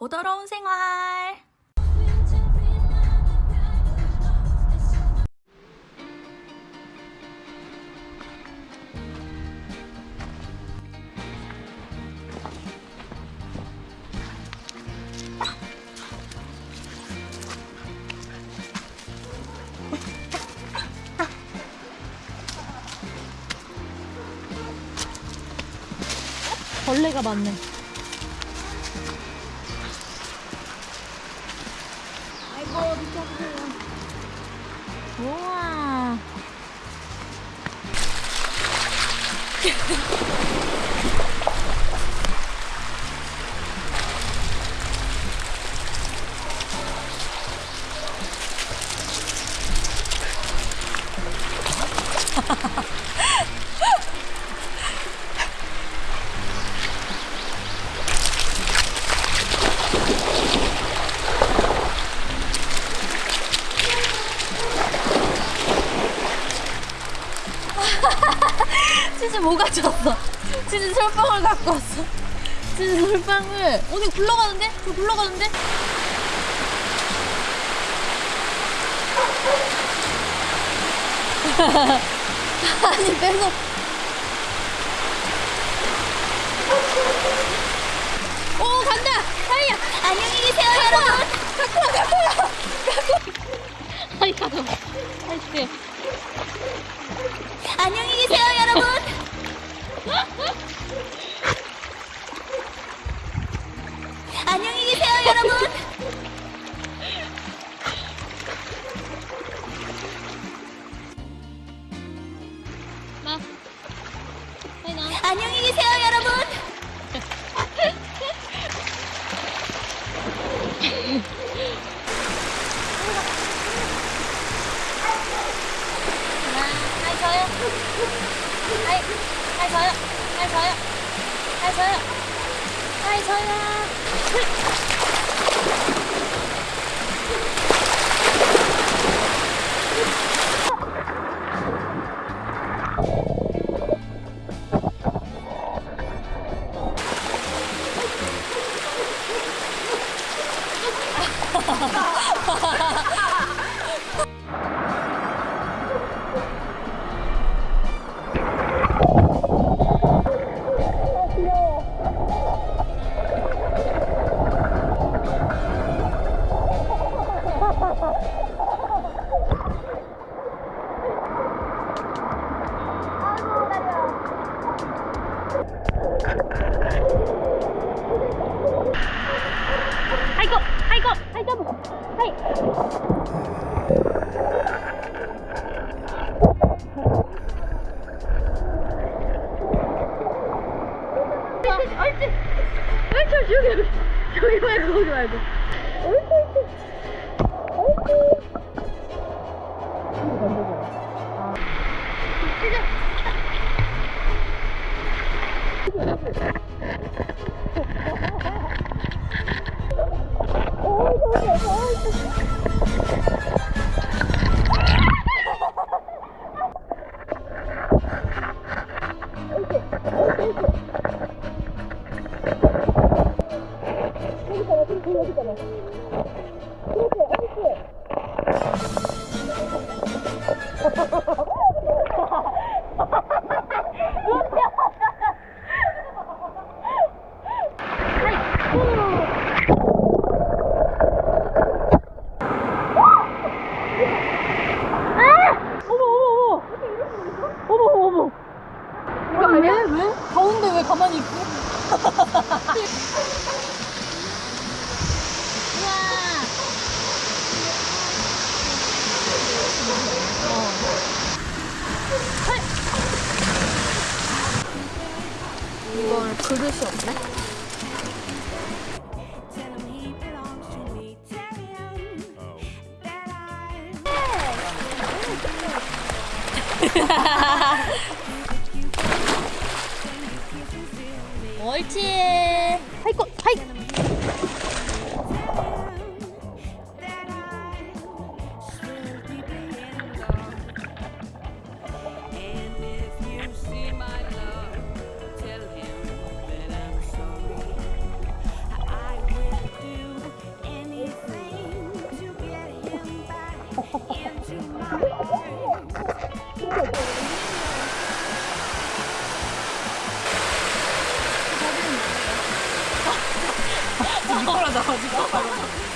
보더러운 생활. 벌레가 많네. 우와. 치즈 뭐 가져왔어? 치즈 솔방울 갖고 왔어. 치즈 솔방울. 어디 굴러가는데? 저 굴러가는데? 아니 빼서 오 간다 하이야 안녕히 계세요 여러분 갖고 와 갖고 와 갖고 하이 가져 하이 안녕히 계세요 여러분 안녕히 계세요 여러분 나. 나. 안녕히 계세요 여러분 하이 하이 저요 하이 저요 하이 저요 하이 저요 아이 옳지 옳지 옳지 여기 여기 말고 거기 말고. 옳지 옳지 옳지 어머 이걸 그릇이 없네? 옳지. 아이고, 하이. Oh, 떨어져가지고.